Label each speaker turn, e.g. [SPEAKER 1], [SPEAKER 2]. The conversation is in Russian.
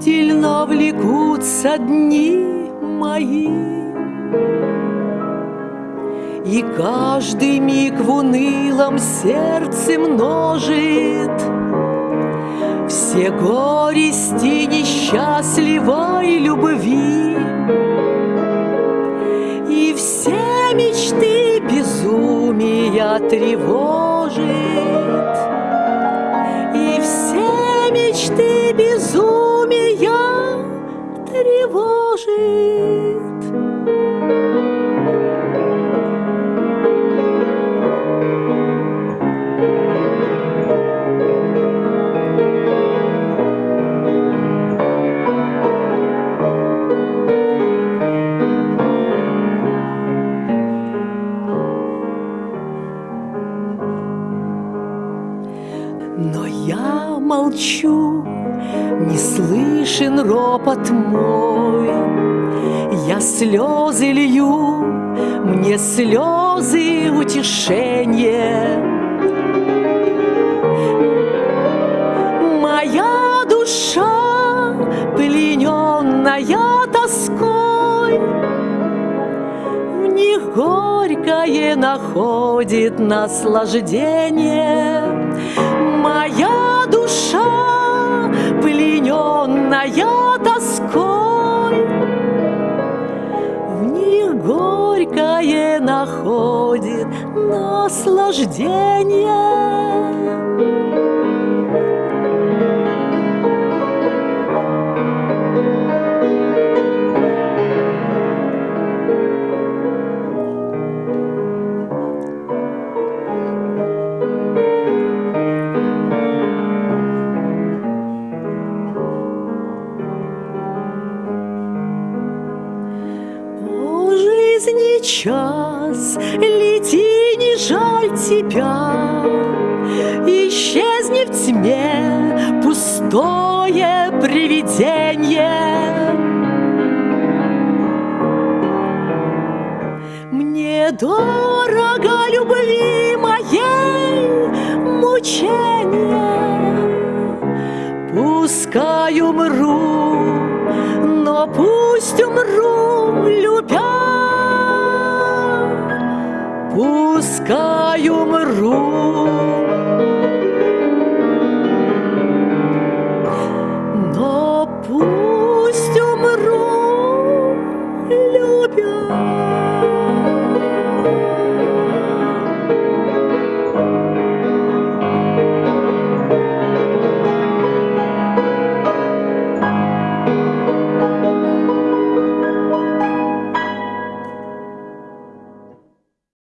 [SPEAKER 1] тянутся дни мои, И каждый миг в унылом сердце множит. Все горести несчастливой любви. И все мечты безумия тревожит Но я молчу, не слышен ропот мой. Я слезы лью, мне слезы утешение. Моя душа, плененная тоской, В них горькое находит наслаждение. Моя душа, плененная тоской, В них горькое находит наслаждение. Жизни час, лети, не жаль тебя, Исчезни в тьме пустое привидение. Мне дорого любви моей мучения, Пускай умру, но пусть умру